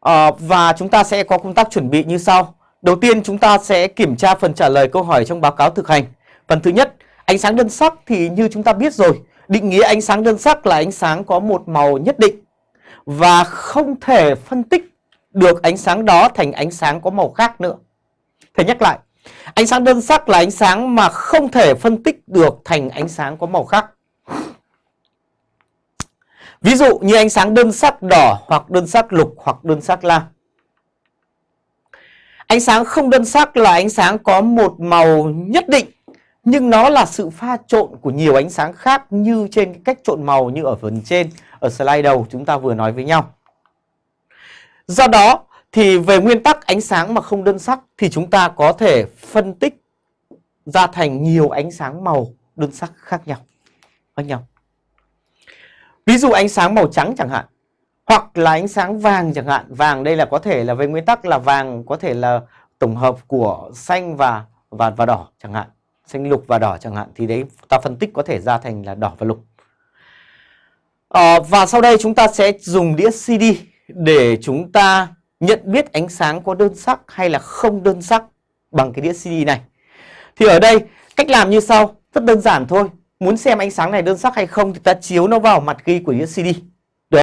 à, Và chúng ta sẽ có công tác chuẩn bị như sau. Đầu tiên chúng ta sẽ kiểm tra phần trả lời câu hỏi trong báo cáo thực hành. Phần thứ nhất, ánh sáng đơn sắc thì như chúng ta biết rồi Định nghĩa ánh sáng đơn sắc là ánh sáng có một màu nhất định Và không thể phân tích được ánh sáng đó thành ánh sáng có màu khác nữa. Thầy nhắc lại Ánh sáng đơn sắc là ánh sáng mà không thể phân tích được thành ánh sáng có màu khác. Ví dụ như ánh sáng đơn sắc đỏ hoặc đơn sắc lục hoặc đơn sắc lam Ánh sáng không đơn sắc là ánh sáng có một màu nhất định, nhưng nó là sự pha trộn của nhiều ánh sáng khác như trên cái cách trộn màu như ở phần trên, ở slide đầu chúng ta vừa nói với nhau. Do đó thì về nguyên tắc ánh sáng mà không đơn sắc thì chúng ta có thể phân tích ra thành nhiều ánh sáng màu đơn sắc khác nhau. Khác nhau. Ví dụ ánh sáng màu trắng chẳng hạn hoặc là ánh sáng vàng chẳng hạn. Vàng đây là có thể là về nguyên tắc là vàng có thể là tổng hợp của xanh và và và đỏ chẳng hạn. Xanh lục và đỏ chẳng hạn thì đấy ta phân tích có thể ra thành là đỏ và lục. À, và sau đây chúng ta sẽ dùng đĩa CD để chúng ta nhận biết ánh sáng có đơn sắc hay là không đơn sắc bằng cái đĩa CD này. Thì ở đây cách làm như sau rất đơn giản thôi muốn xem ánh sáng này đơn sắc hay không thì ta chiếu nó vào mặt ghi của đĩa CD